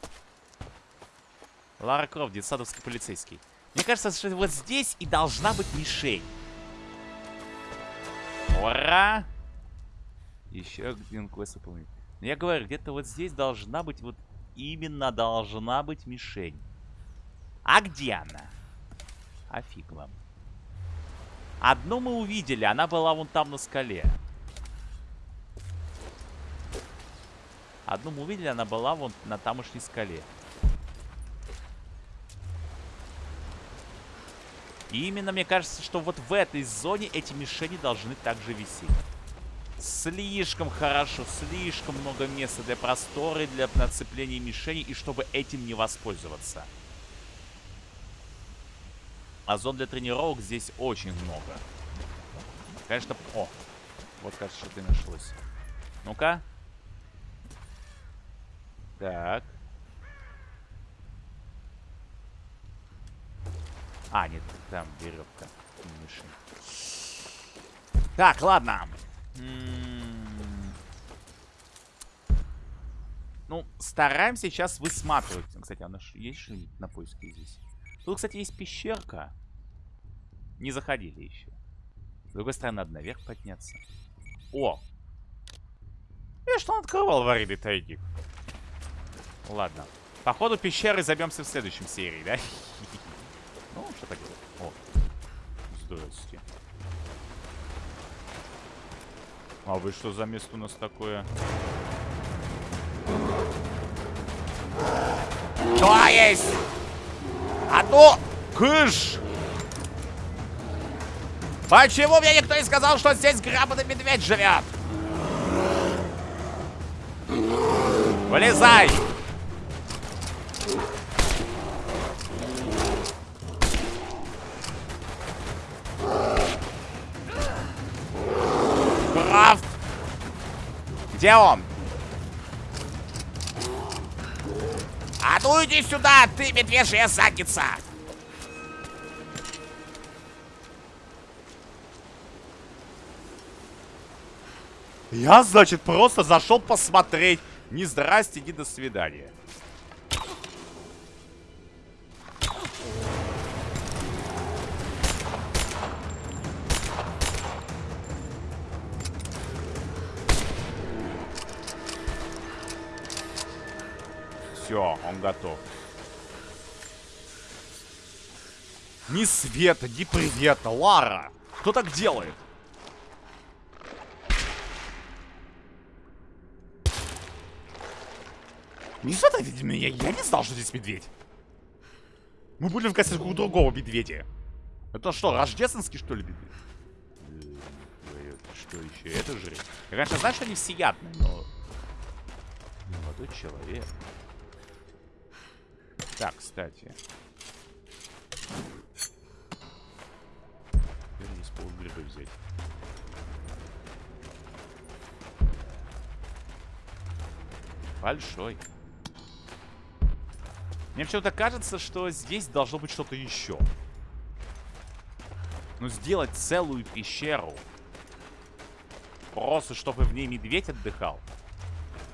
Лара Крофт, детсадовский полицейский. Мне кажется, что вот здесь и должна быть мишень. Ура! Еще один квест выполнить. Я говорю, где-то вот здесь должна быть вот именно должна быть мишень. А где она? А фиг вам. Одну мы увидели, она была вон там на скале. Одну мы увидели, она была вон на тамошней скале. И именно мне кажется, что вот в этой зоне эти мишени должны также висеть. Слишком хорошо, слишком много места для простора, и для нацепления мишеней, и чтобы этим не воспользоваться. А зон для тренировок здесь очень много. Конечно, о, вот кажется, что ты нашлось. Ну-ка. Так. А, нет, там веревка. Так, ладно. М, Ну, стараемся сейчас высматривать. Кстати, ж- есть что-нибудь на поиске здесь? Тут, кстати, есть пещерка. Не заходили еще. С другой стороны, надо наверх подняться. О! Я что он открывал аварийный тайник? Ладно. Походу пещеры забьемся в следующем серии, да? Ну, что так? О, здрасте. А вы что за место у нас такое? Что есть? А то... Кыш! Почему мне никто не сказал, что здесь грамотный медведь живет? Вылезай! Где он? А ну иди сюда, ты медвежья задница! Я, значит, просто зашел посмотреть. Ни здрасте, ни до свидания. Все, он готов. Ни света, ни привета, Лара! Кто так делает? Не задавите меня, я не знал, что здесь медведь. Мы были в гостях у другого медведя. Это что, рождественский, что ли, медведь? Что еще? Это же... Я, конечно, знаю, что они всеядные, но... Молодой человек. Так, кстати. Теперь здесь полгрибы взять. Большой. Мне почему-то кажется, что здесь должно быть что-то еще. Ну, сделать целую пещеру. Просто, чтобы в ней медведь отдыхал.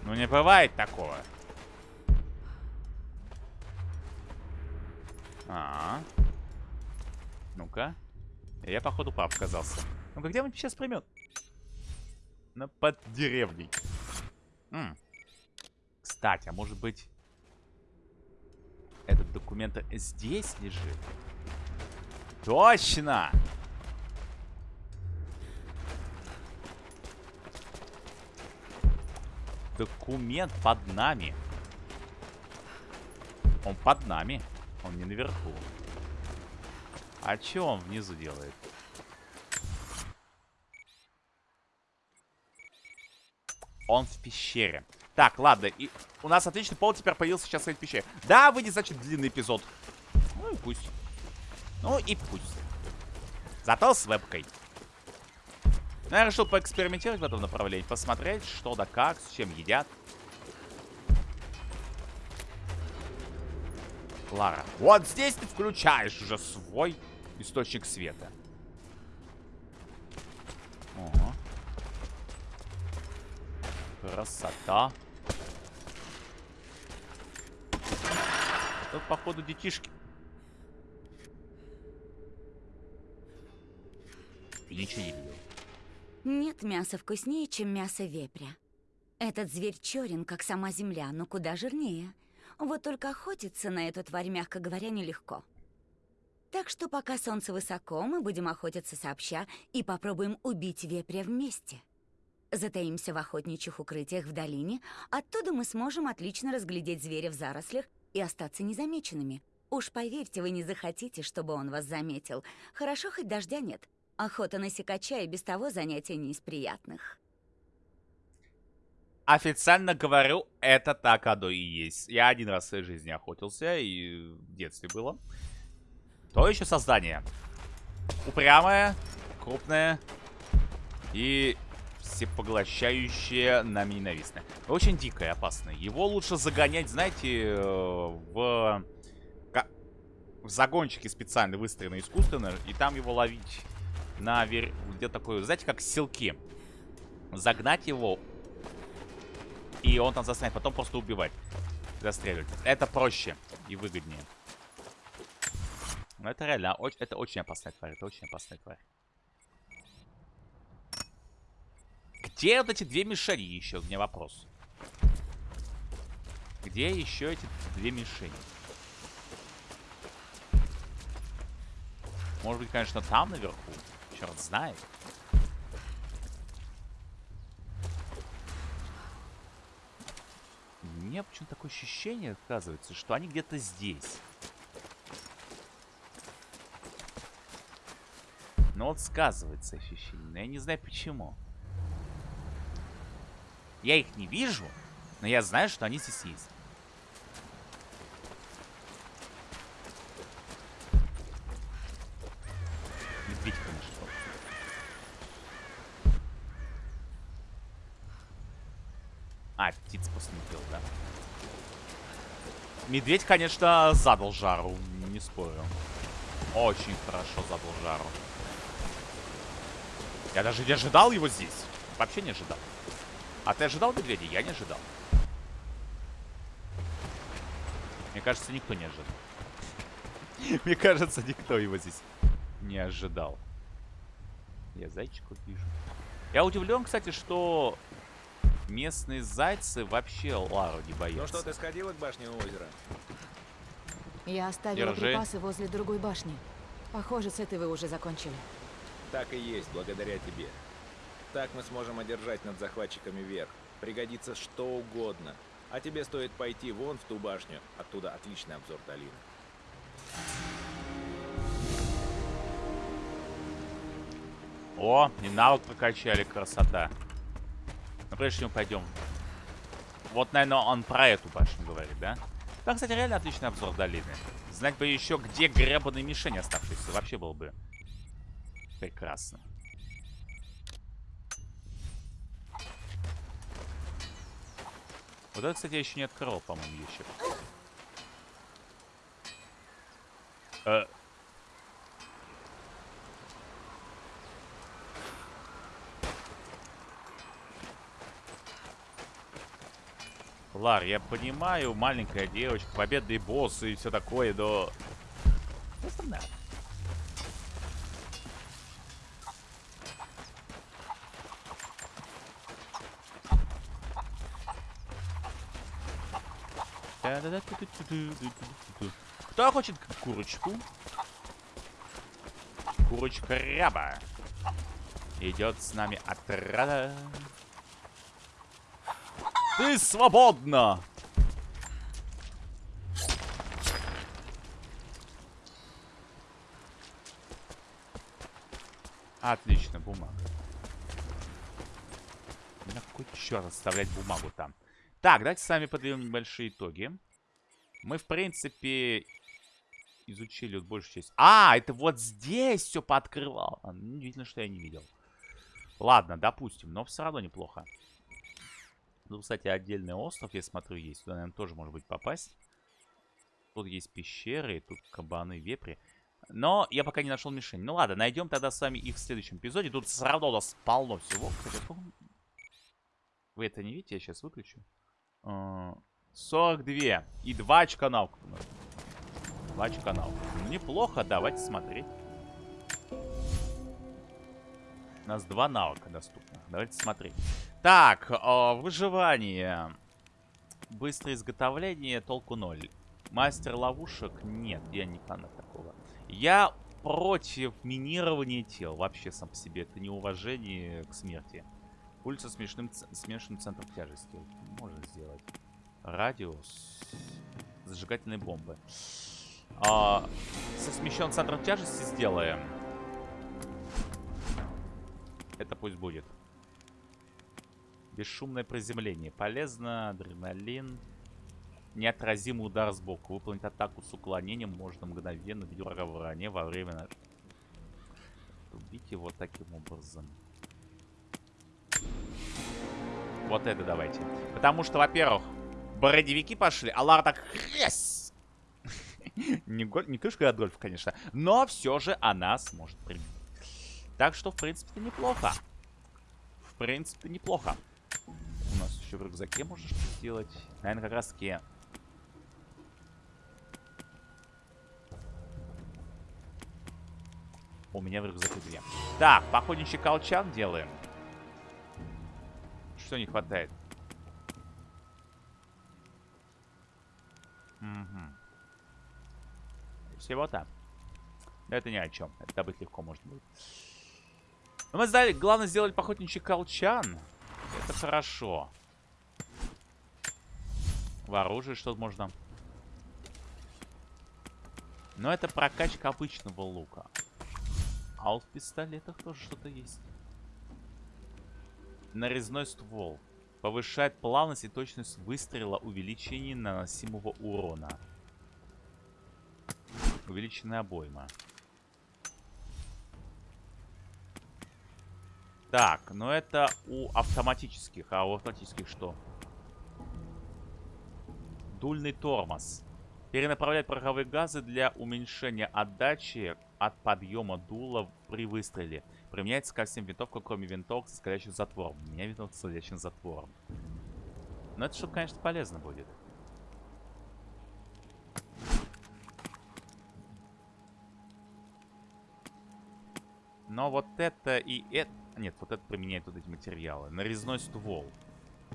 Ну, не бывает такого. А, -а, -а. Ну-ка. Я, походу, пап оказался. Ну-ка, где он сейчас примет? На под деревней. М. Кстати, а может быть... Этот документ здесь лежит? Точно! Документ под нами. Он под нами. Он не наверху. А что он внизу делает? Он в пещере. Так, ладно. И у нас отличный повод теперь появился сейчас в этой пещере. Да, выйдет, значит, длинный эпизод. Ну и пусть. Ну и пусть. Зато с вебкой. Ну, я решил поэкспериментировать в этом направлении. Посмотреть, что да как, с чем едят. Клара. Вот здесь ты включаешь уже свой источник света. Ого. Красота. Тут, походу, детишки. Ничего не видел. Нет мяса вкуснее, чем мясо вепря. Этот зверь черен, как сама земля, но куда жирнее. Вот только охотиться на эту тварь, мягко говоря, нелегко. Так что пока солнце высоко, мы будем охотиться сообща и попробуем убить вепря вместе. Затаимся в охотничьих укрытиях в долине, оттуда мы сможем отлично разглядеть зверя в зарослях и остаться незамеченными. Уж поверьте, вы не захотите, чтобы он вас заметил. Хорошо, хоть дождя нет. Охота на сикача и без того занятие не из приятных. Официально говорю, это так оно и есть. Я один раз в своей жизни охотился, и в детстве было. То еще создание. Упрямое, крупное и всепоглощающее, нами ненавистное. Очень дикое, опасное. Его лучше загонять, знаете, в, в загончики специально выстроенные искусственно, и там его ловить на вер... где такой, знаете, как селки. Загнать его, и он там застанет, потом просто убивать. Застреливать. Это проще и выгоднее. Но это реально, это очень опасная тварь, это очень опасная тварь. Где вот эти две мишени еще? У меня вопрос. Где еще эти две мишени? Может быть, конечно, там наверху. Черт знает. Меня почему-то такое ощущение, оказывается, что они где-то здесь. Но вот сказывается ощущение. Но я не знаю почему. Я их не вижу, но я знаю, что они здесь есть. Медведь, конечно. А, птица? Медведь, конечно, задал жару, не спорю. Очень хорошо задал жару. Я даже не ожидал его здесь. Вообще не ожидал. А ты ожидал медведя? Я не ожидал. Мне кажется, никто не ожидал. Мне кажется, никто его здесь не ожидал. Я зайчиков вижу. Я удивлен, кстати, что местные зайцы вообще Лару не боятся. Ну что, ты сходила к башне у озера? Я оставила Держи. припасы возле другой башни. Похоже, с этой вы уже закончили. Так и есть, благодаря тебе. Так мы сможем одержать над захватчиками верх. Пригодится что угодно. А тебе стоит пойти вон в ту башню. Оттуда отличный обзор долины. О, и навык прокачали, красота. Прежде чем пойдем. Вот, наверное, он про эту башню говорит, да? Да, кстати, реально отличный обзор долины. Знать бы еще, где гребаные мишени оставшиеся. Вообще было бы прекрасно. Вот это, кстати, я еще не открыл, по-моему, ящик. Э, Лар, я понимаю, маленькая девочка, победный босс и все такое, но... Кто хочет курочку? Курочка ряба. Идет с нами отряда. Ты свободна! Отлично, бумага. На какой черт оставлять бумагу там? Так, давайте с вами подведем небольшие итоги. Мы, в принципе, изучили вот большую часть. А, это вот здесь все пооткрывал. Удивительно, что я не видел. Ладно, допустим, но все равно неплохо. Тут, кстати, отдельный остров, я смотрю, есть. Туда, наверное, тоже может быть попасть. Тут есть пещеры, тут кабаны, вепри. Но я пока не нашел мишень. Ну ладно, найдем тогда с вами их в следующем эпизоде. Тут все равно у нас полно всего. Вы это не видите? Я сейчас выключу. 42. А, И 2 очка навыка. 2 очка навыка. Ну, неплохо, давайте смотреть. У нас два навыка доступно. Давайте смотреть. Так, э, выживание. Быстрое изготовление, толку ноль. Мастер ловушек? Нет, я не фанат такого. Я против минирования тел. Вообще сам по себе. Это неуважение к смерти. Пульс со смешным, смешанным центром тяжести. Можно сделать. Радиус. Зажигательные бомбы. А, со смещенным центром тяжести сделаем. Это пусть будет. Бесшумное приземление. Полезно. Адреналин. Неотразимый удар сбоку. Выполнить атаку с уклонением можно мгновенно бить врага в ране во время... Убить его таким образом. Вот это давайте. Потому что, во-первых, бородевики пошли, а Лара так... Yes! не, не крышка от гольфа, конечно. Но все же она сможет прибить. Так что, в принципе, неплохо. В принципе, неплохо. Еще в рюкзаке можешь сделать. Наверное, как раз таки... У меня в рюкзаке две. Так, походничий колчан делаем. Что не хватает? Угу. Всего-то. Это ни о чем. Это добыть легко можно будет. Но мы сдали, главное сделать походничий колчан. Это хорошо. В оружии что-то можно. Но это прокачка обычного лука. А вот в пистолетах тоже что-то есть. Нарезной ствол. Повышает плавность и точность выстрела, увеличение наносимого урона. Увеличенная обойма. Так, но это у автоматических. А у автоматических что? Дульный тормоз. Перенаправляет пороховые газы для уменьшения отдачи от подъема дула при выстреле. Применяется ко всем винтовкам, кроме винтовок со скользящим затвором. У меня винтовка с скользящим затвором. Но это, чтобы, конечно, полезно будет. Но вот это и это... Нет, вот это применяет вот эти материалы. Нарезной ствол.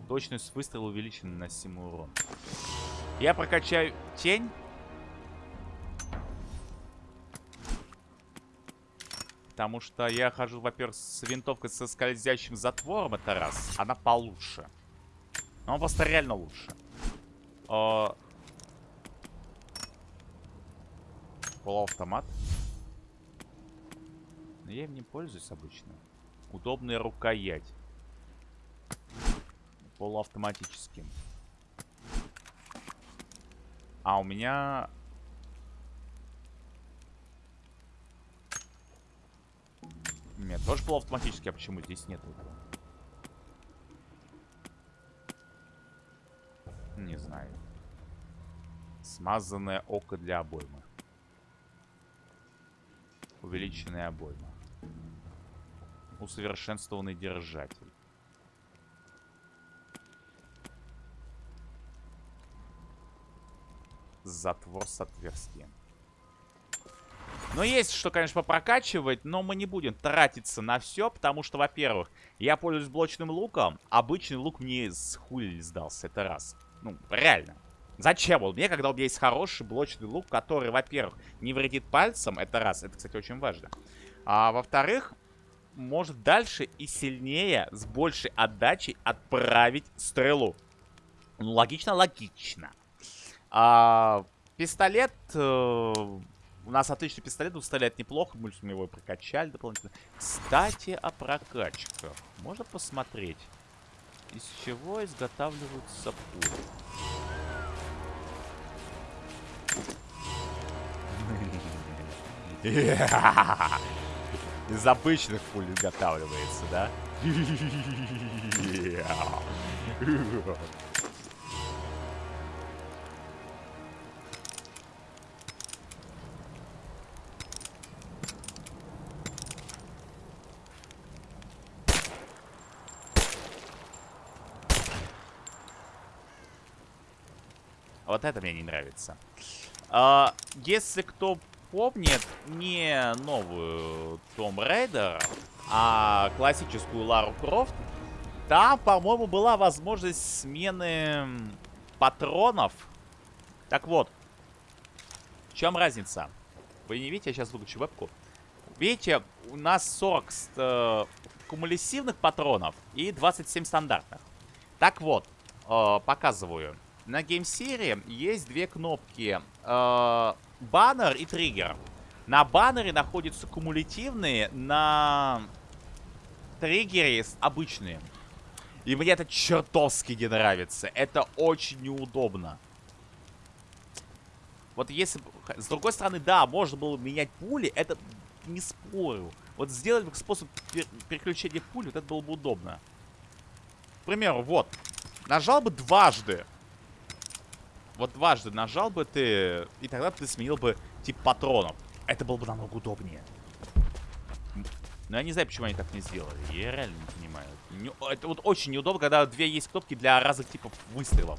Точность выстрела увеличена на 7 урон. Я прокачаю тень. потому что я хожу, во-первых, с винтовкой со скользящим затвором, это раз. Она получше. Но он просто реально лучше. О... Полуавтомат. Но я им не пользуюсь обычно. Удобная рукоять. Полуавтоматическим. А у меня... Нет, тоже полуавтоматический, а почему здесь нет этого? Не знаю. Смазанное око для обоймы. Увеличенная обойма. Усовершенствованный держатель. Затвор с отверстием. Но есть что, конечно, попрокачивать, но мы не будем тратиться на все, потому что, во-первых, я пользуюсь блочным луком. Обычный лук мне с хули сдался, это раз. Ну, реально. Зачем он мне, когда у меня есть хороший блочный лук, который, во-первых, не вредит пальцам, это раз, это, кстати, очень важно. А во-вторых, может дальше и сильнее, с большей отдачей отправить стрелу. Ну, логично, логично. А, пистолет... Э, у нас отличный пистолет, усталит неплохо, мы его прокачали дополнительно. Кстати, о прокачках. Можно посмотреть, из чего изготавливаются пули. Из обычных пуль изготавливается, да? Вот это мне не нравится. А, если кто помнит не новую Tomb Raider, а классическую Лару Крофт, там, по-моему, была возможность смены патронов. Так вот, в чем разница? Вы не видите, я сейчас выключу вебку. Видите, у нас 40 э, кумулятивных патронов и 27 стандартных. Так вот, э, показываю. На геймсере есть две кнопки. Э, баннер и триггер. На баннере находятся кумулятивные, на триггере обычные. И мне это чертовски не нравится. Это очень неудобно. Вот если... С другой стороны, да, можно было менять пули. Это не спорю. Вот сделать бы способ переключения пули, вот это было бы удобно. К примеру, вот. Нажал бы дважды вот дважды нажал бы ты, и тогда ты сменил бы тип патронов. Это было бы намного удобнее. Но я не знаю, почему они так не сделали. Я реально не понимаю. Не, это вот очень неудобно, когда две есть кнопки для разных типов выстрелов.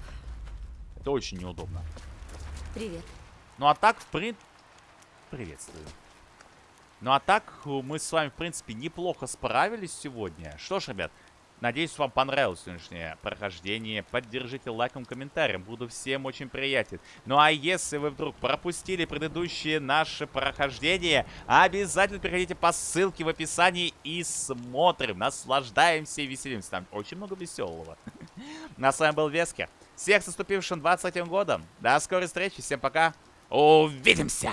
Это очень неудобно. Привет. Ну а так, в принципе... Приветствую. Ну а так, мы с вами, в принципе, неплохо справились сегодня. Что ж, ребят, Надеюсь, вам понравилось сегодняшнее прохождение. Поддержите лайком, комментарием. Буду всем очень приятен. Ну а если вы вдруг пропустили предыдущие наши прохождения, обязательно переходите по ссылке в описании и смотрим, наслаждаемся и веселимся. Там очень много веселого. Ну а с вами был Вескер. Всех с наступившим 23 годом. До скорой встречи. Всем пока. Увидимся!